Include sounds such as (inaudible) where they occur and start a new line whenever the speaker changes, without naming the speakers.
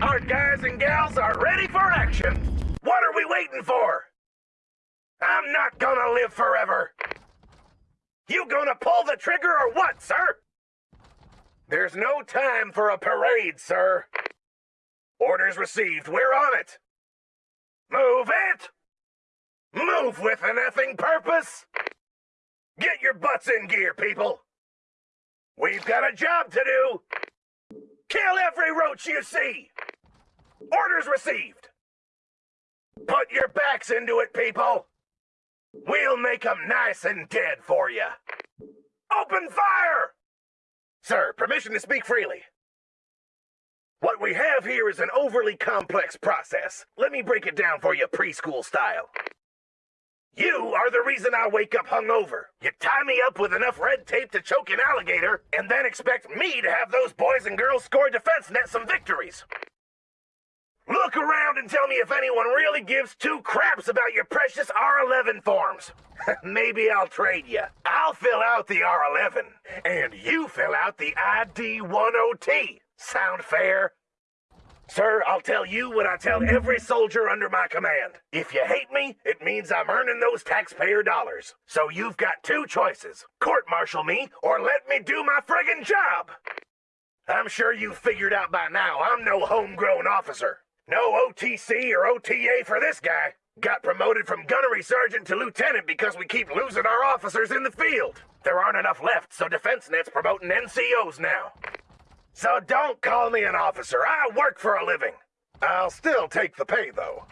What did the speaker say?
Our guys and gals are ready for action. What are we waiting for? I'm not gonna live forever. You gonna pull the trigger or what, sir? There's no time for a parade, sir. Orders received. We're on it. Move it! Move with an effing purpose! Get your butts in gear, people! We've got a job to do! Kill every roach you see! Orders received! Put your backs into it, people! We'll make 'em nice and dead for you! Open fire! Sir, permission to speak freely. What we have here is an overly complex process. Let me break it down for you preschool style. You are the reason I wake up hungover. You tie me up with enough red tape to choke an alligator, and then expect me to have those boys and girls score defense net some victories. Look around and tell me if anyone really gives two craps about your precious R11 forms. (laughs) Maybe I'll trade you. I'll fill out the R11, and you fill out the ID10T. Sound fair? Sir, I'll tell you what I tell every soldier under my command. If you hate me, it means I'm earning those taxpayer dollars. So you've got two choices. Court-martial me, or let me do my friggin' job. I'm sure you've figured out by now I'm no homegrown officer. No OTC or OTA for this guy. Got promoted from gunnery sergeant to lieutenant because we keep losing our officers in the field. There aren't enough left, so Defense Net's promoting NCOs now. So don't call me an officer. I work for a living. I'll still take the pay, though.